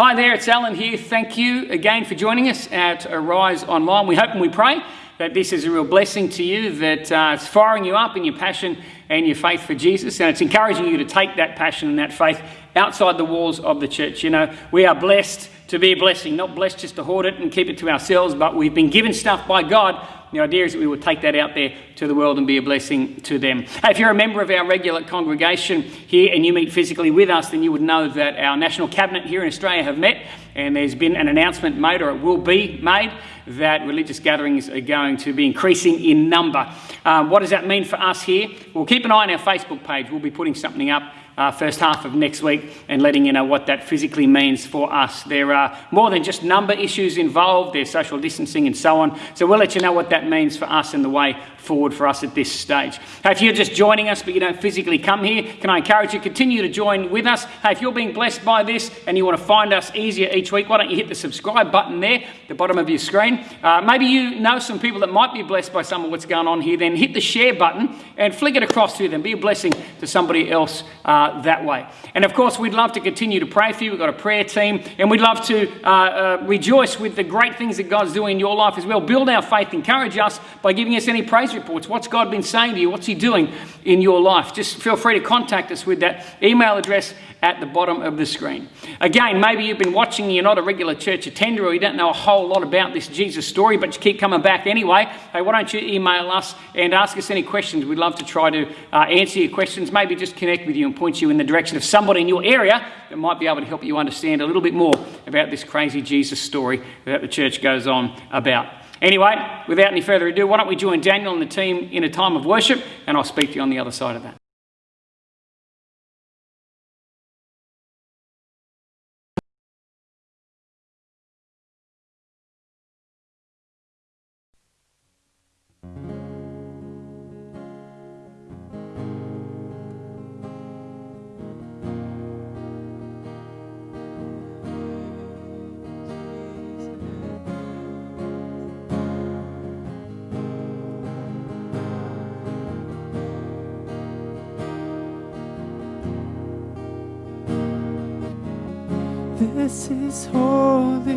Hi there, it's Alan here. Thank you again for joining us at Arise Online. We hope and we pray that this is a real blessing to you, that uh, it's firing you up in your passion and your faith for Jesus, and it's encouraging you to take that passion and that faith outside the walls of the church. You know, we are blessed to be a blessing, not blessed just to hoard it and keep it to ourselves, but we've been given stuff by God the idea is that we will take that out there to the world and be a blessing to them. If you're a member of our regular congregation here and you meet physically with us, then you would know that our National Cabinet here in Australia have met and there's been an announcement made, or it will be made, that religious gatherings are going to be increasing in number. Um, what does that mean for us here? Well, keep an eye on our Facebook page. We'll be putting something up uh, first half of next week and letting you know what that physically means for us. There are more than just number issues involved, there's social distancing and so on. So we'll let you know what that means for us and the way forward for us at this stage. Hey, if you're just joining us but you don't physically come here, can I encourage you to continue to join with us? Hey, if you're being blessed by this and you want to find us easier each week, why don't you hit the subscribe button there, the bottom of your screen? Uh, maybe you know some people that might be blessed by some of what's going on here, then hit the share button and flick it across to them. Be a blessing to somebody else uh, that way. And of course, we'd love to continue to pray for you. We've got a prayer team, and we'd love to uh, uh rejoice with the great things that God's doing in your life as well. Build our faith, encourage us by giving us any praise reports. What's God been saying to you? What's He doing in your life? Just feel free to contact us with that email address at the bottom of the screen. Again, maybe you've been watching, you're not a regular church attender, or you don't know a whole lot about this Jesus story, but you keep coming back anyway. Hey, why don't you email us and ask us any questions? We'd love to try to uh, answer your questions, maybe just connect with you and point you in the direction of somebody in your area that might be able to help you understand a little bit more about this crazy Jesus story that the church goes on about. Anyway, without any further ado, why don't we join Daniel and the team in a time of worship, and I'll speak to you on the other side of that. This is holy,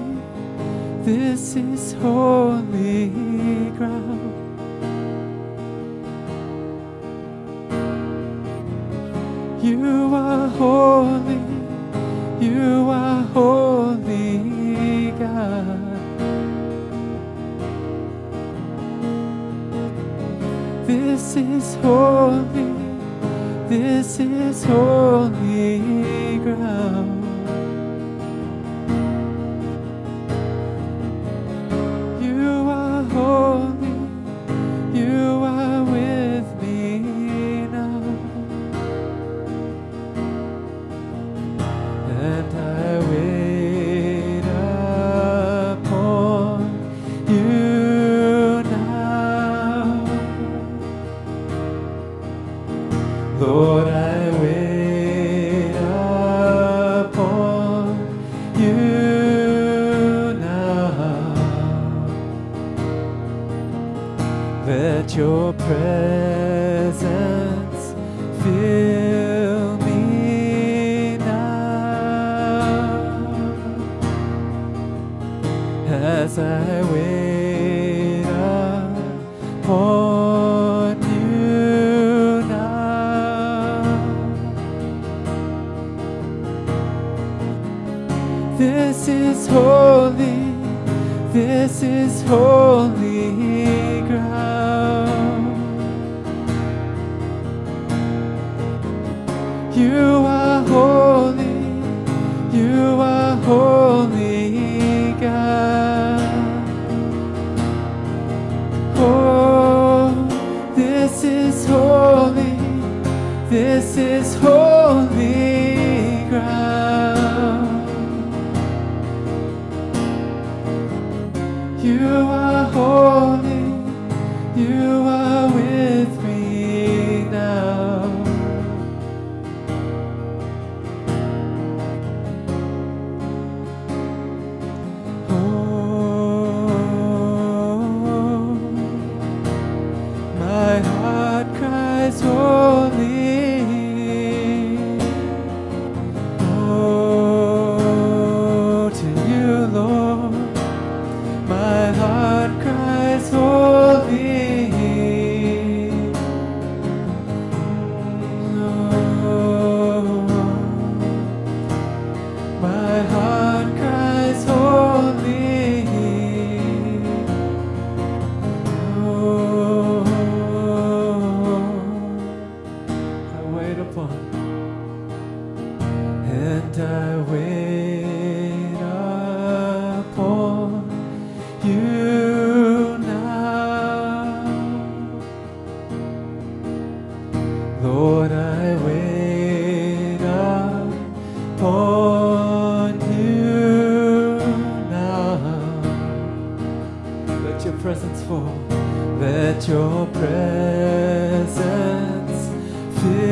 this is holy ground. You are holy, you are holy God. This is holy, this is holy Your presence fill me now as I wait upon you now. This is holy, this is holy. teu.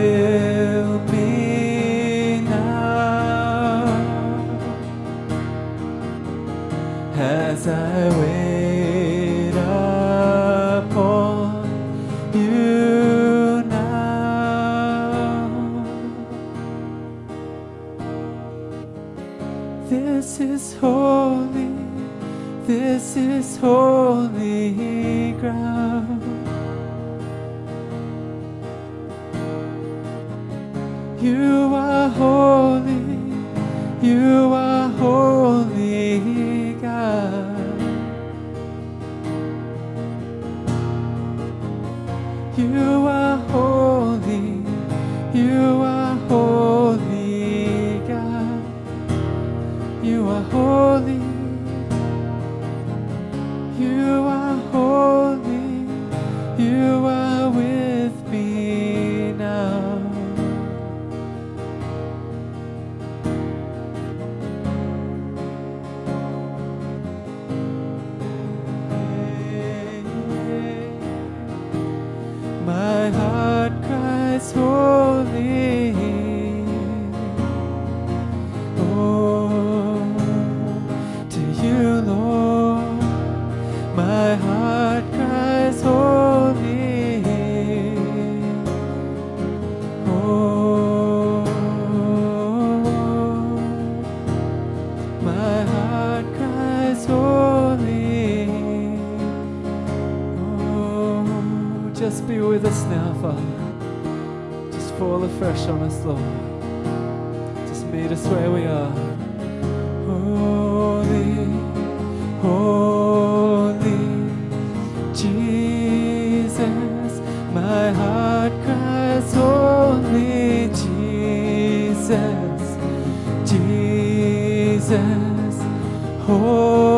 My heart cries holy. fresh on us, Lord. Just meet us where we are. Holy, holy Jesus, my heart cries, Holy Jesus, Jesus, Holy.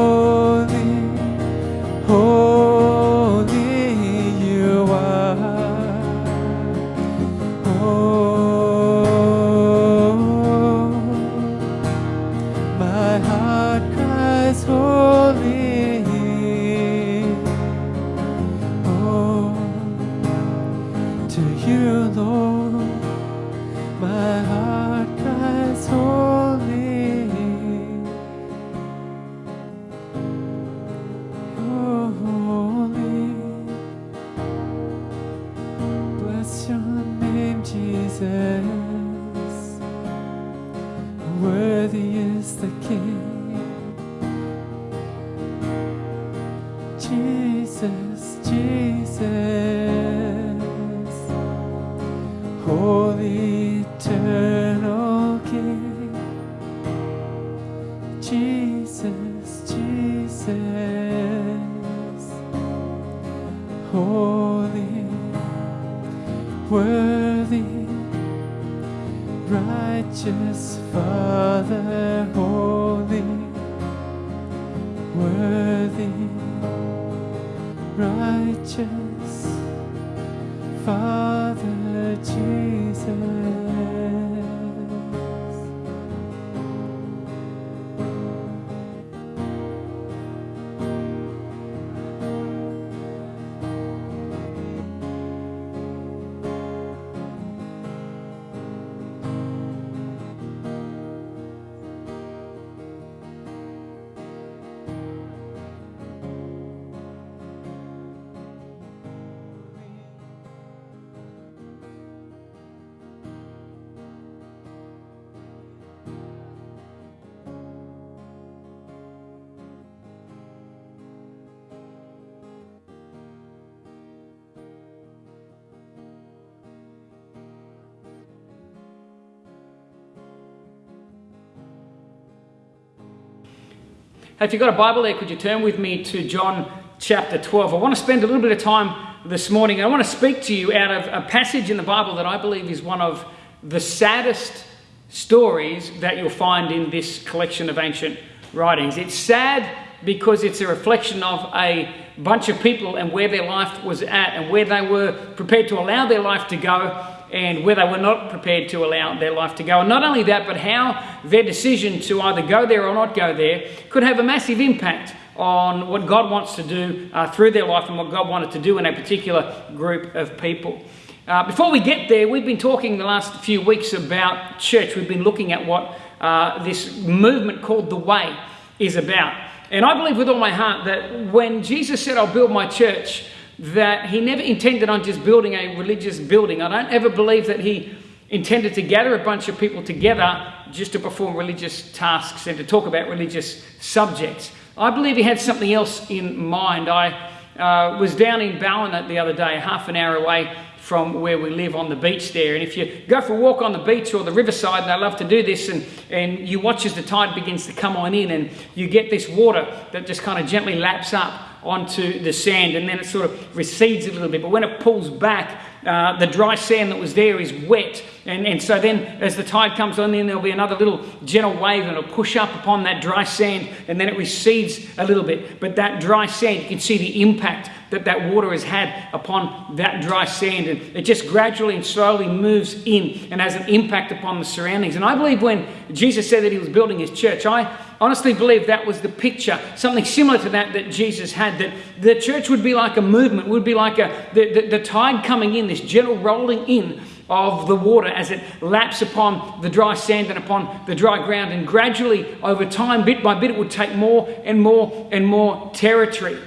If you've got a Bible there, could you turn with me to John chapter 12? I want to spend a little bit of time this morning. I want to speak to you out of a passage in the Bible that I believe is one of the saddest stories that you'll find in this collection of ancient writings. It's sad because it's a reflection of a bunch of people and where their life was at and where they were prepared to allow their life to go and where they were not prepared to allow their life to go. And not only that, but how their decision to either go there or not go there could have a massive impact on what God wants to do uh, through their life and what God wanted to do in a particular group of people. Uh, before we get there, we've been talking the last few weeks about church. We've been looking at what uh, this movement called the Way is about. And I believe with all my heart that when Jesus said, I'll build my church, that he never intended on just building a religious building. I don't ever believe that he intended to gather a bunch of people together just to perform religious tasks and to talk about religious subjects. I believe he had something else in mind. I uh, was down in Ballina the other day, half an hour away from where we live on the beach there. And if you go for a walk on the beach or the riverside, and I love to do this, and, and you watch as the tide begins to come on in, and you get this water that just kind of gently laps up onto the sand and then it sort of recedes a little bit. But when it pulls back, uh, the dry sand that was there is wet. And, and so then, as the tide comes on, then there'll be another little gentle wave and it'll push up upon that dry sand and then it recedes a little bit. But that dry sand, you can see the impact that that water has had upon that dry sand. And it just gradually and slowly moves in and has an impact upon the surroundings. And I believe when Jesus said that he was building his church, I honestly believe that was the picture, something similar to that that Jesus had, that the church would be like a movement, would be like a, the, the, the tide coming in, this gentle rolling in of the water as it laps upon the dry sand and upon the dry ground. And gradually, over time, bit by bit, it would take more and more and more territory.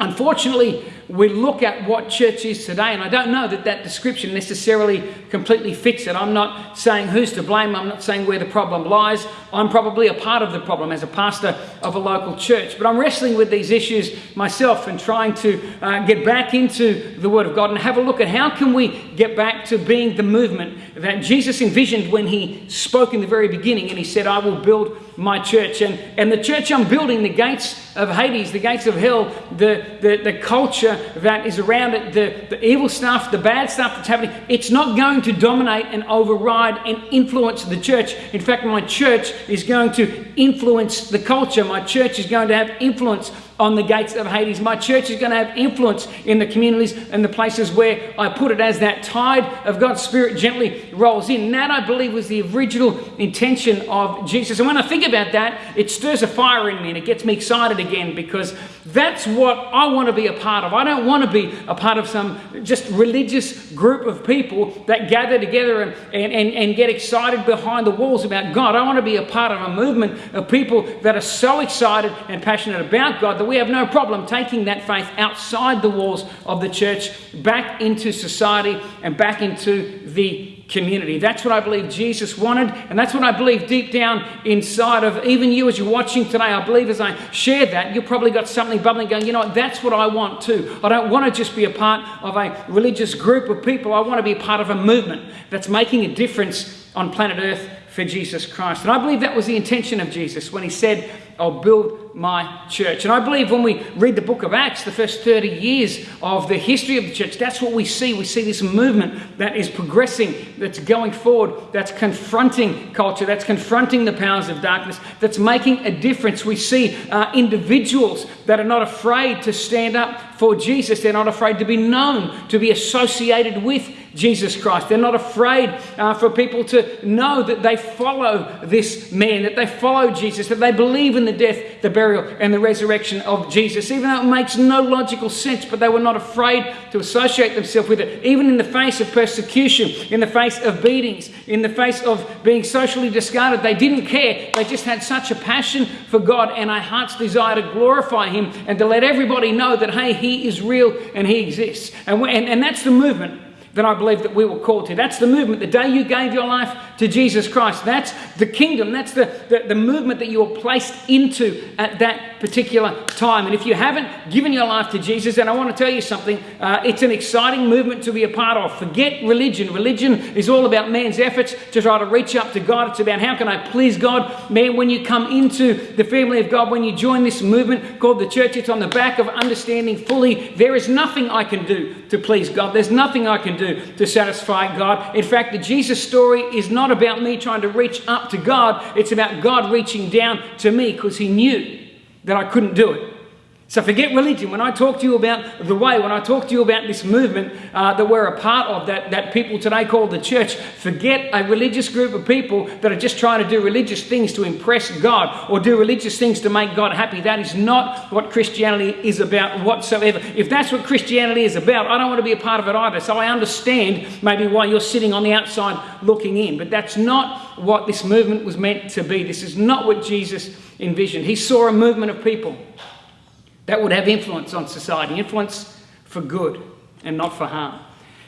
Unfortunately, we look at what church is today, and I don't know that that description necessarily completely fits it. I'm not saying who's to blame, I'm not saying where the problem lies. I'm probably a part of the problem as a pastor of a local church, but I'm wrestling with these issues myself and trying to uh, get back into the Word of God and have a look at how can we get back to being the movement that Jesus envisioned when He spoke in the very beginning and He said, I will build my church. And, and the church I'm building, the gates of Hades, the gates of hell, the, the, the culture that is around it, the, the evil stuff, the bad stuff that's happening, it's not going to dominate and override and influence the church. In fact, my church is going to influence the culture. My church is going to have influence on the gates of Hades. My church is going to have influence in the communities and the places where I put it as that tide of God's Spirit gently rolls in. And that, I believe, was the original intention of Jesus. And when I think about that, it stirs a fire in me and it gets me excited again because that's what I want to be a part of. I don't want to be a part of some just religious group of people that gather together and, and, and, and get excited behind the walls about God. I want to be a part of a movement of people that are so excited and passionate about God that we have no problem taking that faith outside the walls of the church back into society and back into the community. That's what I believe Jesus wanted, and that's what I believe deep down inside of even you as you're watching today. I believe as I share that, you've probably got something bubbling going, you know what, that's what I want too. I don't want to just be a part of a religious group of people, I want to be a part of a movement that's making a difference on planet Earth for Jesus Christ. And I believe that was the intention of Jesus when he said, I'll build my church. And I believe when we read the book of Acts, the first 30 years of the history of the church, that's what we see. We see this movement that is progressing, that's going forward, that's confronting culture, that's confronting the powers of darkness, that's making a difference. We see uh, individuals that are not afraid to stand up for Jesus. They're not afraid to be known, to be associated with Jesus Christ. They're not afraid uh, for people to know that they follow this man, that they follow Jesus, that they believe in the death, the burial, and the resurrection of Jesus, even though it makes no logical sense, but they were not afraid to associate themselves with it, even in the face of persecution, in the face of beatings, in the face of being socially discarded. They didn't care. They just had such a passion for God and a heart's desire to glorify Him and to let everybody know that, hey, He is real and He exists. And, and, and that's the movement that I believe that we were called to. That's the movement. The day you gave your life to Jesus Christ, that's the kingdom. That's the, the, the, movement that you were placed into at that particular time. And if you haven't given your life to Jesus, then I want to tell you something. Uh, it's an exciting movement to be a part of. Forget religion. Religion is all about man's efforts to try to reach up to God. It's about how can I please God. Man, when you come into the family of God, when you join this movement called the church, it's on the back of understanding fully there is nothing I can do to please God. There's nothing I can do to satisfy God. In fact, the Jesus story is not about me trying to reach up to God, it's about God reaching down to me because He knew that I couldn't do it. So forget religion. When I talk to you about the way, when I talk to you about this movement uh, that we're a part of, that, that people today call the church, forget a religious group of people that are just trying to do religious things to impress God or do religious things to make God happy. That is not what Christianity is about whatsoever. If that's what Christianity is about, I don't want to be a part of it either. So I understand maybe why you're sitting on the outside looking in. But that's not what this movement was meant to be. This is not what Jesus envisioned. He saw a movement of people that would have influence on society, influence for good and not for harm.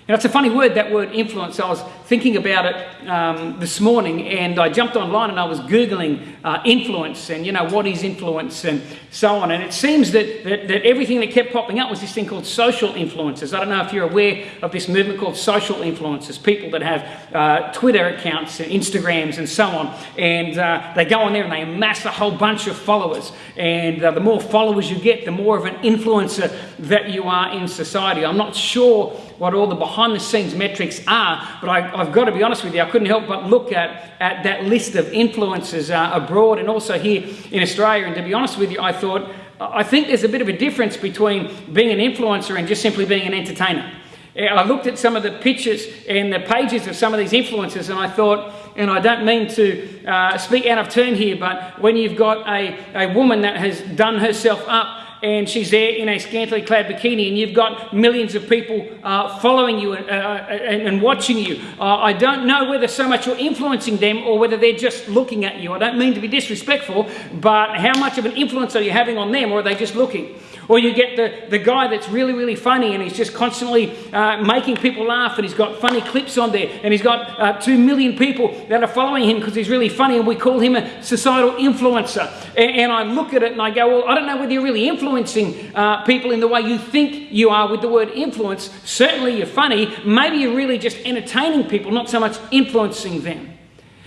Now, it's a funny word, that word influence. I was thinking about it um, this morning and I jumped online and I was Googling uh, influence and, you know, what is influence and so on. And it seems that, that, that, everything that kept popping up was this thing called social influences. I don't know if you're aware of this movement called social influences, people that have uh, Twitter accounts and Instagrams and so on. And uh, they go on there and they amass a whole bunch of followers. And uh, the more followers you get, the more of an influencer that you are in society. I'm not sure what all the behind the scenes metrics are, but I, have got to be honest with you, I couldn't help but look at, at that list of influencers uh, abroad and also here in Australia. And to be honest with you, I thought, I think there's a bit of a difference between being an influencer and just simply being an entertainer. I looked at some of the pictures and the pages of some of these influencers, and I thought, and I don't mean to uh, speak out of turn here, but when you've got a, a woman that has done herself up and she's there in a scantily clad bikini, and you've got millions of people uh, following you and, uh, and, and watching you. Uh, I don't know whether so much you're influencing them or whether they're just looking at you. I don't mean to be disrespectful, but how much of an influence are you having on them, or are they just looking? Or you get the, the guy that's really, really funny and he's just constantly uh, making people laugh and he's got funny clips on there and he's got uh, two million people that are following him because he's really funny and we call him a societal influencer. And, and, I look at it and I go, well, I don't know whether you're really influencing uh, people in the way you think you are with the word influence. Certainly you're funny. Maybe you're really just entertaining people, not so much influencing them.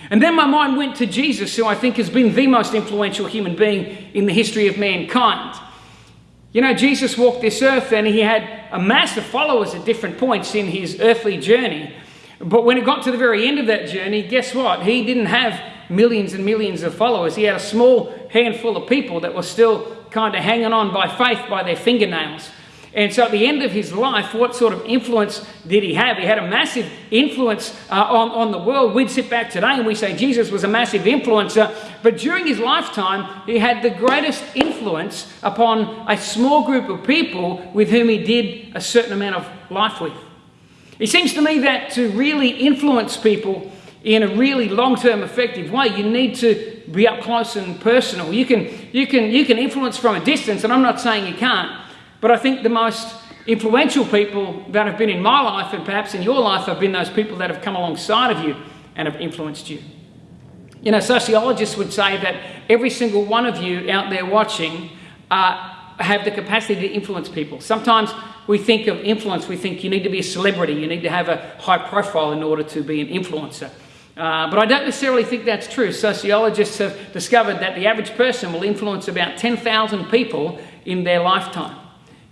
And then my mind went to Jesus, who I think has been the most influential human being in the history of mankind. You know, Jesus walked this earth and he had a mass of followers at different points in his earthly journey. But when it got to the very end of that journey, guess what? He didn't have millions and millions of followers. He had a small handful of people that were still kind of hanging on by faith by their fingernails. And so at the end of his life, what sort of influence did he have? He had a massive influence uh, on, on the world. We'd sit back today and we say Jesus was a massive influencer, but during his lifetime, he had the greatest influence upon a small group of people with whom he did a certain amount of life with. It seems to me that to really influence people in a really long-term effective way, you need to be up close and personal. You can, you can, you can influence from a distance, and I'm not saying you can't, but I think the most influential people that have been in my life and perhaps in your life have been those people that have come alongside of you and have influenced you. You know, sociologists would say that every single one of you out there watching uh, have the capacity to influence people. Sometimes we think of influence, we think you need to be a celebrity, you need to have a high profile in order to be an influencer. Uh, but I don't necessarily think that's true. Sociologists have discovered that the average person will influence about 10,000 people in their lifetime.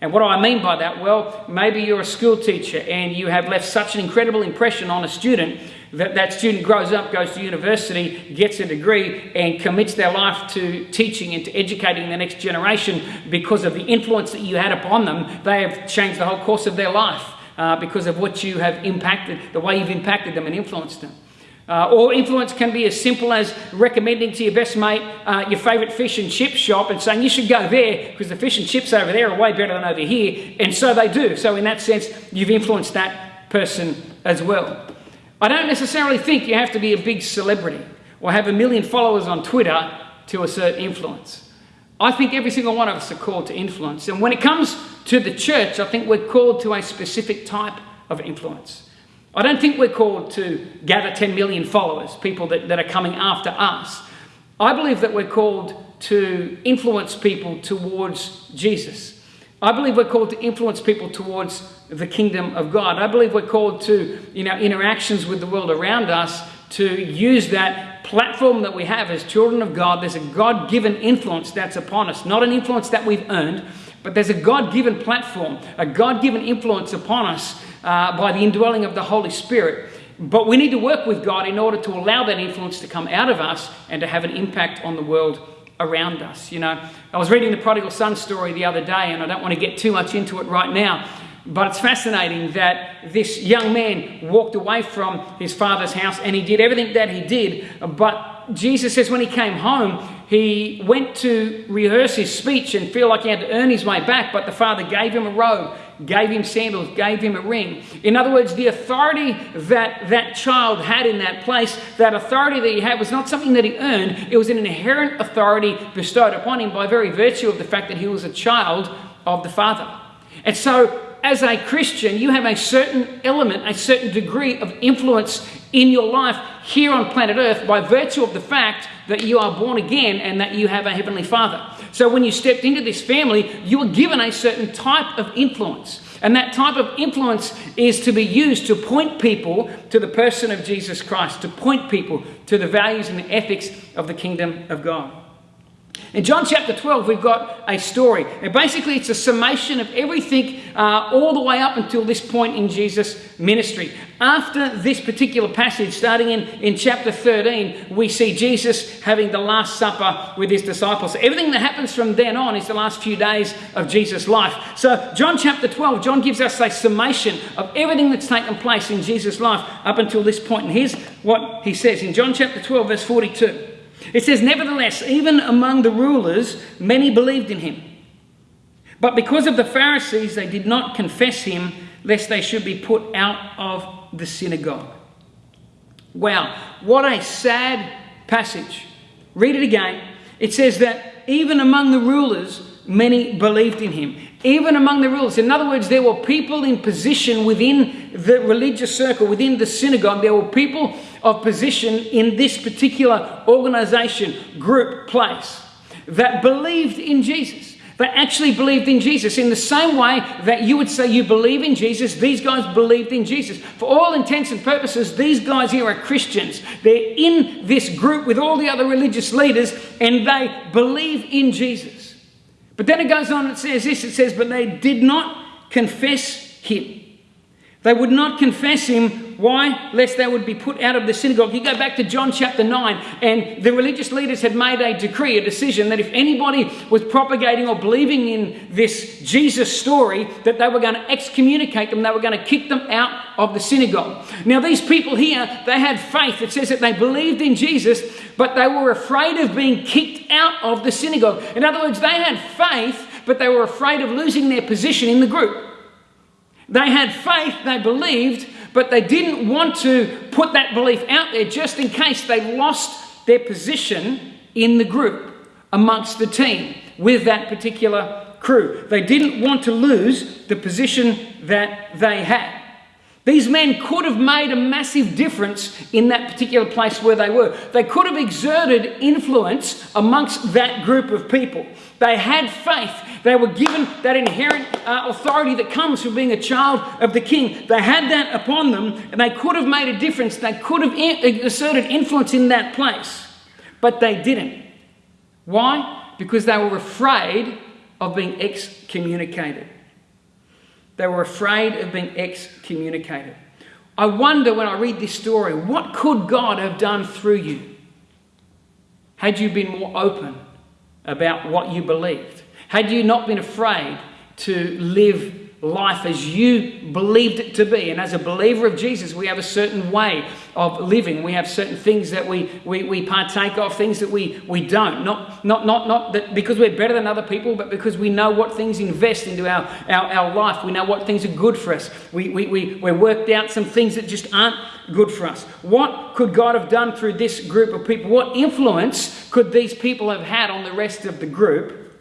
And what do I mean by that? Well, maybe you're a school teacher and you have left such an incredible impression on a student that that student grows up, goes to university, gets a degree, and commits their life to teaching and to educating the next generation because of the influence that you had upon them. They have changed the whole course of their life uh, because of what you have impacted, the way you've impacted them and influenced them. Uh, or influence can be as simple as recommending to your best mate uh, your favourite fish and chip shop and saying you should go there because the fish and chips over there are way better than over here. And so they do. So, in that sense, you've influenced that person as well. I don't necessarily think you have to be a big celebrity or have a million followers on Twitter to assert influence. I think every single one of us are called to influence. And when it comes to the church, I think we're called to a specific type of influence. I don't think we're called to gather 10 million followers, people that, that are coming after us. I believe that we're called to influence people towards Jesus. I believe we're called to influence people towards the kingdom of God. I believe we're called to, in our interactions with the world around us, to use that platform that we have as children of God. There's a God given influence that's upon us, not an influence that we've earned, but there's a God given platform, a God given influence upon us uh, by the indwelling of the Holy Spirit. But we need to work with God in order to allow that influence to come out of us and to have an impact on the world around us. You know, I was reading the prodigal son story the other day, and I don't want to get too much into it right now. But it's fascinating that this young man walked away from his father's house and he did everything that he did. But Jesus says when he came home, he went to rehearse his speech and feel like he had to earn his way back. But the father gave him a robe, gave him sandals, gave him a ring. In other words, the authority that that child had in that place, that authority that he had was not something that he earned, it was an inherent authority bestowed upon him by very virtue of the fact that he was a child of the father. And so as a Christian, you have a certain element, a certain degree of influence in your life here on planet Earth by virtue of the fact that you are born again and that you have a Heavenly Father. So when you stepped into this family, you were given a certain type of influence. And that type of influence is to be used to point people to the person of Jesus Christ, to point people to the values and the ethics of the kingdom of God. In John chapter 12, we've got a story. And basically, it's a summation of everything uh, all the way up until this point in Jesus' ministry. After this particular passage, starting in, in chapter 13, we see Jesus having the Last Supper with his disciples. Everything that happens from then on is the last few days of Jesus' life. So, John chapter 12, John gives us a summation of everything that's taken place in Jesus' life up until this point. And here's what he says in John chapter 12, verse 42. It says, Nevertheless, even among the rulers, many believed in him. But because of the Pharisees, they did not confess him, lest they should be put out of the synagogue. Wow, what a sad passage. Read it again. It says that even among the rulers, many believed in him. Even among the rulers. In other words, there were people in position within the religious circle, within the synagogue. There were people of position in this particular organization, group, place that believed in Jesus. They actually believed in Jesus in the same way that you would say you believe in Jesus. These guys believed in Jesus. For all intents and purposes, these guys here are Christians. They're in this group with all the other religious leaders and they believe in Jesus. But then it goes on and says this it says, But they did not confess him. They would not confess him why? Lest they would be put out of the synagogue. You go back to John chapter 9, and the religious leaders had made a decree, a decision that if anybody was propagating or believing in this Jesus story, that they were going to excommunicate them, they were going to kick them out of the synagogue. Now, these people here, they had faith. It says that they believed in Jesus, but they were afraid of being kicked out of the synagogue. In other words, they had faith, but they were afraid of losing their position in the group. They had faith, they believed, but they didn't want to put that belief out there just in case they lost their position in the group amongst the team with that particular crew. They didn't want to lose the position that they had. These men could have made a massive difference in that particular place where they were. They could have exerted influence amongst that group of people. They had faith. They were given that inherent uh, authority that comes from being a child of the king. They had that upon them, and they could have made a difference. They could have in- exerted influence in that place, but they didn't. Why? Because they were afraid of being excommunicated. They were afraid of being excommunicated. I wonder when I read this story, what could God have done through you had you been more open about what you believed? Had you not been afraid to live life as you believed it to be. And as a believer of Jesus, we have a certain way of living. We have certain things that we, we, we partake of, things that we, we don't. Not, not, not, not that because we're better than other people, but because we know what things invest into our, our, our life. We know what things are good for us. We, we, we, we're worked out some things that just aren't good for us. What could God have done through this group of people? What influence could these people have had on the rest of the group?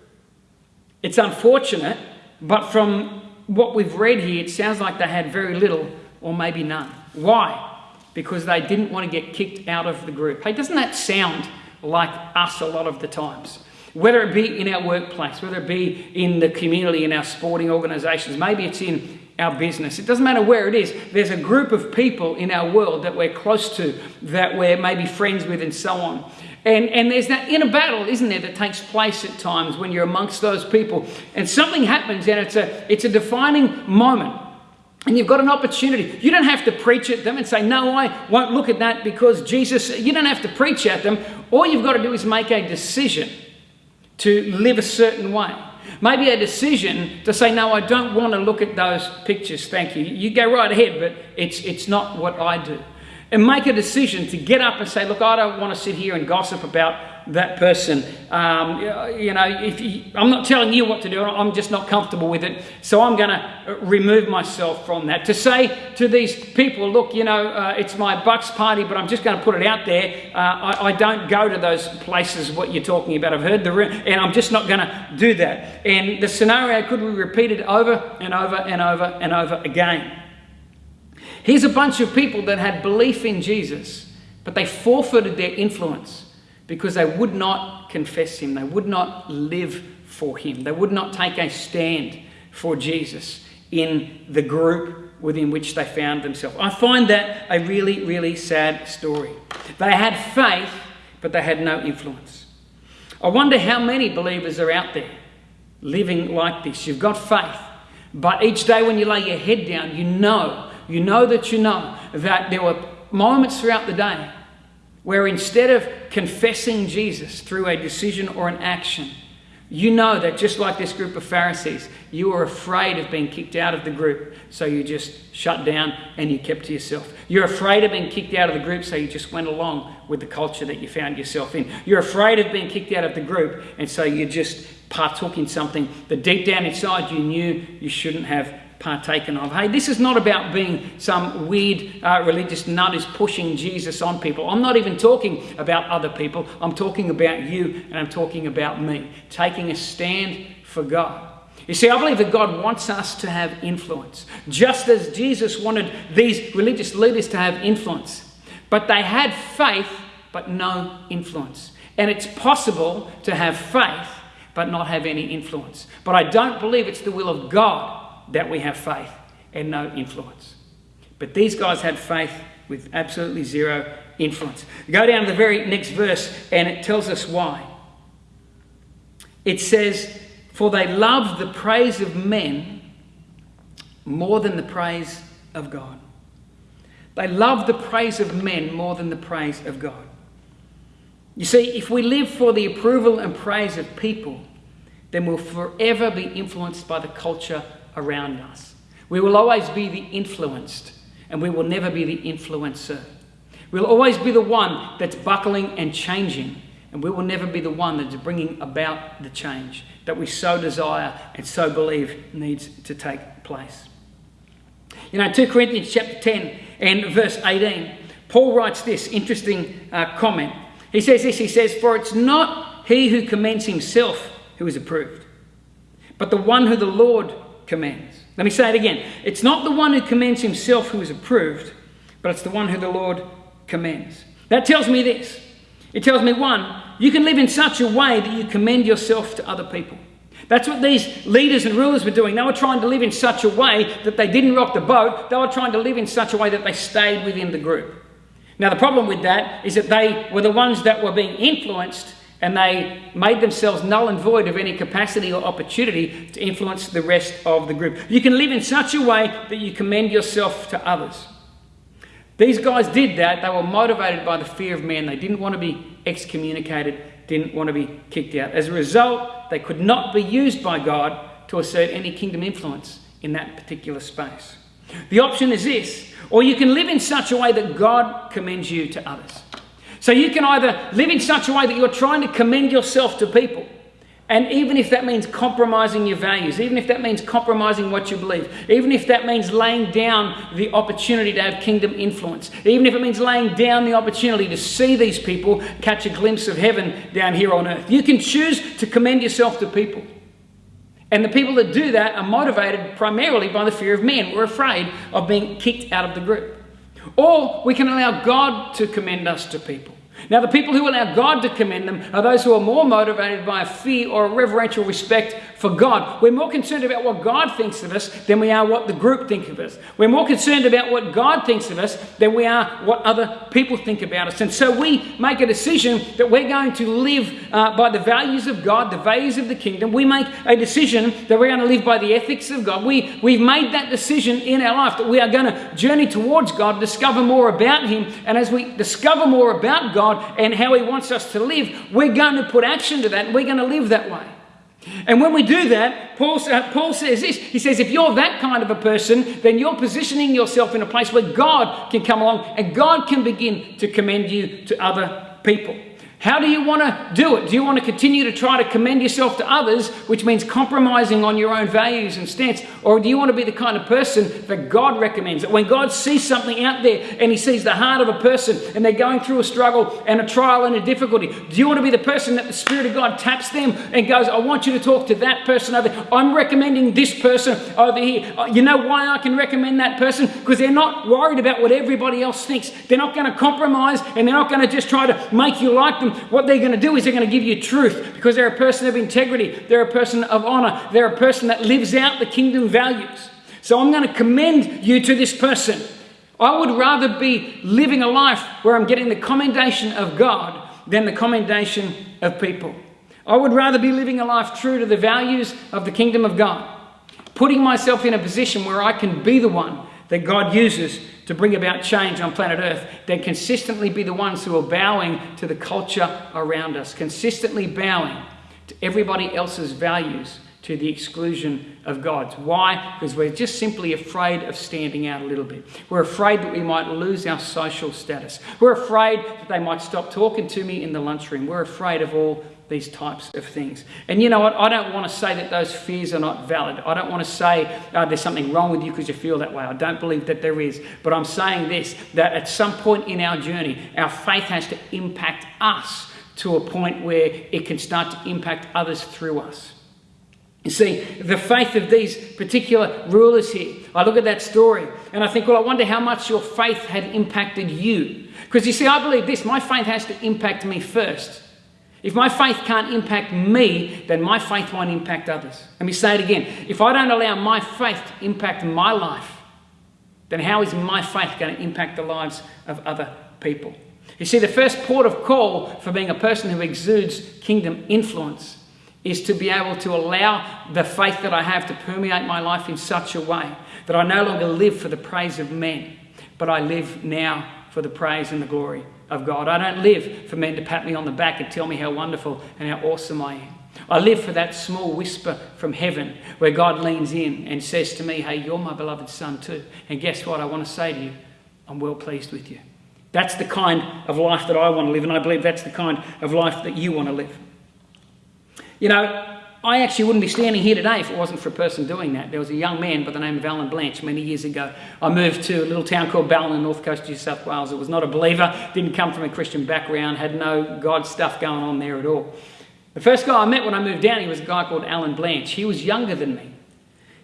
It's unfortunate, but from what we've read here, it sounds like they had very little or maybe none. Why? Because they didn't want to get kicked out of the group. Hey, doesn't that sound like us a lot of the times? Whether it be in our workplace, whether it be in the community, in our sporting organisations, maybe it's in our business. It doesn't matter where it is. There's a group of people in our world that we're close to, that we're maybe friends with, and so on. And, and there's that inner battle, isn't there, that takes place at times when you're amongst those people. And something happens, and it's a, it's a defining moment. And you've got an opportunity. You don't have to preach at them and say, No, I won't look at that because Jesus, you don't have to preach at them. All you've got to do is make a decision to live a certain way. Maybe a decision to say, No, I don't want to look at those pictures, thank you. You go right ahead, but it's, it's not what I do. And make a decision to get up and say, Look, I don't want to sit here and gossip about that person. Um, you know, if you, I'm not telling you what to do, I'm just not comfortable with it. So I'm going to remove myself from that. To say to these people, look, you know, uh, it's my Bucks party, but I'm just going to put it out there. Uh, I, I, don't go to those places, what you're talking about. I've heard the, room, and I'm just not going to do that. And the scenario could be repeated over and over and over and over again. Here's a bunch of people that had belief in Jesus, but they forfeited their influence because they would not confess him, they would not live for him, they would not take a stand for Jesus in the group within which they found themselves. I find that a really, really sad story. They had faith, but they had no influence. I wonder how many believers are out there living like this. You've got faith, but each day when you lay your head down, you know, you know that you know that there were moments throughout the day where instead of confessing Jesus through a decision or an action, you know that just like this group of Pharisees, you were afraid of being kicked out of the group, so you just shut down and you kept to yourself. You're afraid of being kicked out of the group, so you just went along with the culture that you found yourself in. You're afraid of being kicked out of the group, and so you just partook in something that deep down inside you knew you shouldn't have partaken of. Hey, this is not about being some weird uh, religious nut who's pushing Jesus on people. I'm not even talking about other people. I'm talking about you and I'm talking about me. Taking a stand for God. You see, I believe that God wants us to have influence, just as Jesus wanted these religious leaders to have influence. But they had faith, but no influence. And it's possible to have faith, but not have any influence. But I don't believe it's the will of God that we have faith and no influence. But these guys had faith with absolutely zero influence. Go down to the very next verse and it tells us why. It says, For they loved the praise of men more than the praise of God. They loved the praise of men more than the praise of God. You see, if we live for the approval and praise of people, then we'll forever be influenced by the culture around us. We will always be the influenced, and we will never be the influencer. We'll always be the one that's buckling and changing, and we will never be the one that's bringing about the change that we so desire and so believe needs to take place. You know, 2 Corinthians chapter 10 and verse 18, Paul writes this interesting uh, comment. He says this, he says, For it's not he who commends himself who is approved, but the one who the Lord commends. Let me say it again. It's not the one who commends himself who is approved, but it's the one who the Lord commends. That tells me this. It tells me, one, you can live in such a way that you commend yourself to other people. That's what these leaders and rulers were doing. They were trying to live in such a way that they didn't rock the boat. They were trying to live in such a way that they stayed within the group. Now, the problem with that is that they were the ones that were being influenced and they made themselves null and void of any capacity or opportunity to influence the rest of the group. You can live in such a way that you commend yourself to others. These guys did that. They were motivated by the fear of man. They didn't want to be excommunicated, didn't want to be kicked out. As a result, they could not be used by God to assert any kingdom influence in that particular space. The option is this or you can live in such a way that God commends you to others. So you can either live in such a way that you're trying to commend yourself to people. And even if that means compromising your values, even if that means compromising what you believe, even if that means laying down the opportunity to have kingdom influence, even if it means laying down the opportunity to see these people catch a glimpse of heaven down here on earth, you can choose to commend yourself to people. And the people that do that are motivated primarily by the fear of men. We're afraid of being kicked out of the group. Or we can allow God to commend us to people. Now, the people who allow God to commend them are those who are more motivated by a fear or a reverential respect for God. We're more concerned about what God thinks of us than we are what the group think of us. We're more concerned about what God thinks of us than we are what other people think about us. And so we make a decision that we're going to live uh, by the values of God, the values of the kingdom. We make a decision that we're going to live by the ethics of God. We, we've made that decision in our life that we are going to journey towards God, discover more about Him. And as we discover more about God, God and how He wants us to live, we're going to put action to that and we're going to live that way. And when we do that, Paul, uh, Paul says this He says, if you're that kind of a person, then you're positioning yourself in a place where God can come along and God can begin to commend you to other people. How do you want to do it? Do you want to continue to try to commend yourself to others, which means compromising on your own values and stance? Or do you want to be the kind of person that God recommends? That when God sees something out there and He sees the heart of a person and they're going through a struggle and a trial and a difficulty, do you want to be the person that the Spirit of God taps them and goes, I want you to talk to that person over there. I'm recommending this person over here. Uh, you know why I can recommend that person? Because they're not worried about what everybody else thinks. They're not going to compromise and they're not going to just try to make you like them what they're going to do is they're going to give you truth because they're a person of integrity, they're a person of honor, they're a person that lives out the kingdom values. So I'm going to commend you to this person. I would rather be living a life where I'm getting the commendation of God than the commendation of people. I would rather be living a life true to the values of the kingdom of God, putting myself in a position where I can be the one that God uses to bring about change on planet Earth then consistently be the ones who are bowing to the culture around us, consistently bowing to everybody else's values to the exclusion of God's. Why? Because we're just simply afraid of standing out a little bit. We're afraid that we might lose our social status. We're afraid that they might stop talking to me in the lunchroom. We're afraid of all these types of things. And you know what? I don't want to say that those fears are not valid. I don't want to say uh, there's something wrong with you because you feel that way. I don't believe that there is. But I'm saying this that at some point in our journey, our faith has to impact us to a point where it can start to impact others through us. You see, the faith of these particular rulers here, I look at that story and I think, well, I wonder how much your faith had impacted you. Because you see, I believe this my faith has to impact me first. If my faith can't impact me, then my faith won't impact others. Let me say it again. If I don't allow my faith to impact my life, then how is my faith going to impact the lives of other people? You see, the first port of call for being a person who exudes kingdom influence is to be able to allow the faith that I have to permeate my life in such a way that I no longer live for the praise of men, but I live now for the praise and the glory of God. I don't live for men to pat me on the back and tell me how wonderful and how awesome I am. I live for that small whisper from heaven where God leans in and says to me, Hey, you're my beloved son too. And guess what? I want to say to you, I'm well pleased with you. That's the kind of life that I want to live, and I believe that's the kind of life that you want to live. You know, I actually wouldn't be standing here today if it wasn't for a person doing that. There was a young man by the name of Alan Blanche many years ago. I moved to a little town called Ballina, north coast of New South Wales. It was not a believer, didn't come from a Christian background, had no God stuff going on there at all. The first guy I met when I moved down, he was a guy called Alan Blanche. He was younger than me.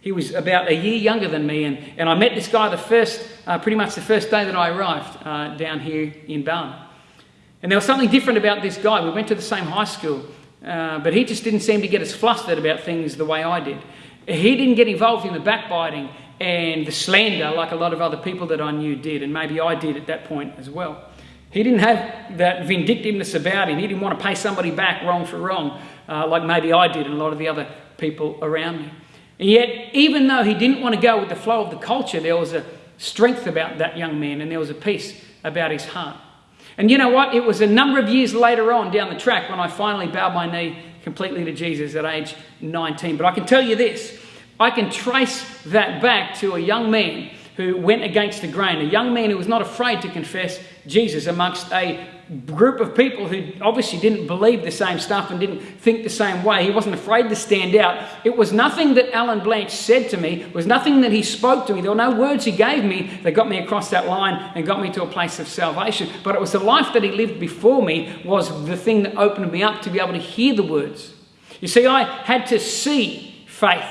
He was about a year younger than me, and, and I met this guy the first, uh, pretty much the first day that I arrived uh, down here in Ballina. And there was something different about this guy. We went to the same high school. Uh, but he just didn't seem to get as flustered about things the way I did. He didn't get involved in the backbiting and the slander like a lot of other people that I knew did, and maybe I did at that point as well. He didn't have that vindictiveness about him. He didn't want to pay somebody back wrong for wrong, uh, like maybe I did and a lot of the other people around me. And yet, even though he didn't want to go with the flow of the culture, there was a strength about that young man and there was a peace about his heart. And you know what? It was a number of years later on down the track when I finally bowed my knee completely to Jesus at age 19. But I can tell you this I can trace that back to a young man who went against the grain, a young man who was not afraid to confess Jesus amongst a group of people who obviously didn't believe the same stuff and didn't think the same way. He wasn't afraid to stand out. It was nothing that Alan Blanche said to me, it was nothing that he spoke to me. There were no words he gave me that got me across that line and got me to a place of salvation. But it was the life that he lived before me was the thing that opened me up to be able to hear the words. You see, I had to see faith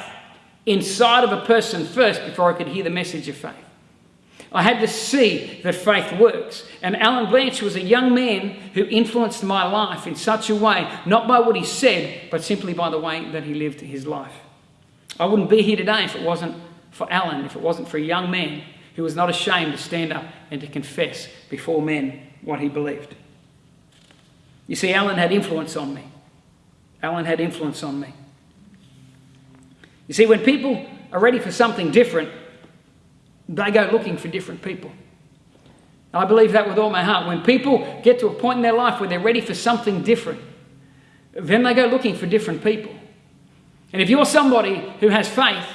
inside of a person first before I could hear the message of faith. I had to see that faith works. And Alan Blanche was a young man who influenced my life in such a way, not by what he said, but simply by the way that he lived his life. I wouldn't be here today if it wasn't for Alan, if it wasn't for a young man who was not ashamed to stand up and to confess before men what he believed. You see, Alan had influence on me. Alan had influence on me. You see, when people are ready for something different, they go looking for different people. I believe that with all my heart. When people get to a point in their life where they're ready for something different, then they go looking for different people. And if you're somebody who has faith,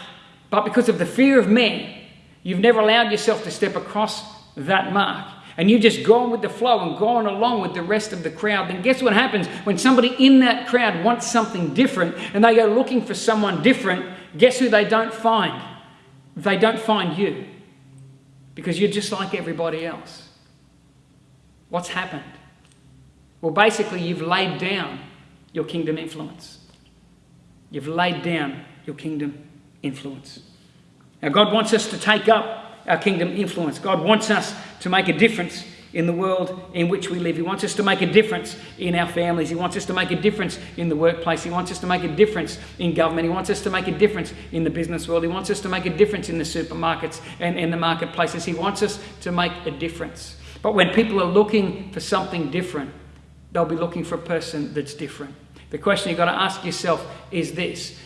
but because of the fear of men, you've never allowed yourself to step across that mark, and you've just gone with the flow and gone along with the rest of the crowd, then guess what happens when somebody in that crowd wants something different and they go looking for someone different? Guess who they don't find? They don't find you because you're just like everybody else. What's happened? Well, basically, you've laid down your kingdom influence. You've laid down your kingdom influence. Now, God wants us to take up our kingdom influence. God wants us to make a difference in the world in which we live. He wants us to make a difference in our families. He wants us to make a difference in the workplace. He wants us to make a difference in government. He wants us to make a difference in the business world. He wants us to make a difference in the supermarkets and in the marketplaces. He wants us to make a difference. But when people are looking for something different, they'll be looking for a person that's different. The question you've got to ask yourself is this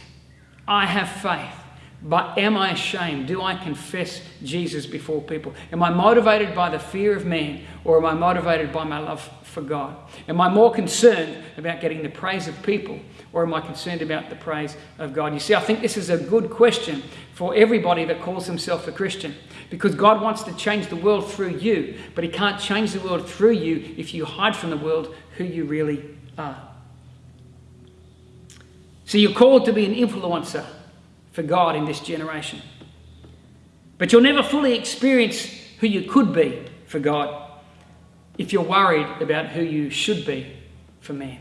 I have faith. But am I ashamed? Do I confess Jesus before people? Am I motivated by the fear of man or am I motivated by my love for God? Am I more concerned about getting the praise of people or am I concerned about the praise of God? You see, I think this is a good question for everybody that calls himself a Christian because God wants to change the world through you, but He can't change the world through you if you hide from the world who you really are. So you're called to be an influencer for God in this generation. But you'll never fully experience who you could be for God if you're worried about who you should be for man.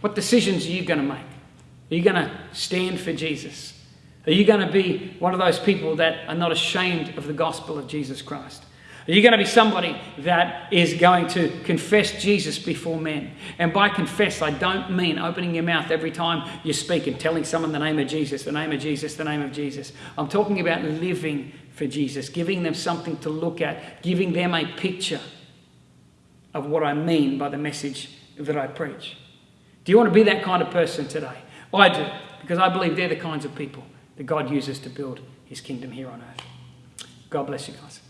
What decisions are you going to make? Are you going to stand for Jesus? Are you going to be one of those people that are not ashamed of the gospel of Jesus Christ? Are you going to be somebody that is going to confess Jesus before men? And by confess, I don't mean opening your mouth every time you speak and telling someone the name of Jesus, the name of Jesus, the name of Jesus. I'm talking about living for Jesus, giving them something to look at, giving them a picture of what I mean by the message that I preach. Do you want to be that kind of person today? I do, because I believe they're the kinds of people that God uses to build his kingdom here on earth. God bless you guys.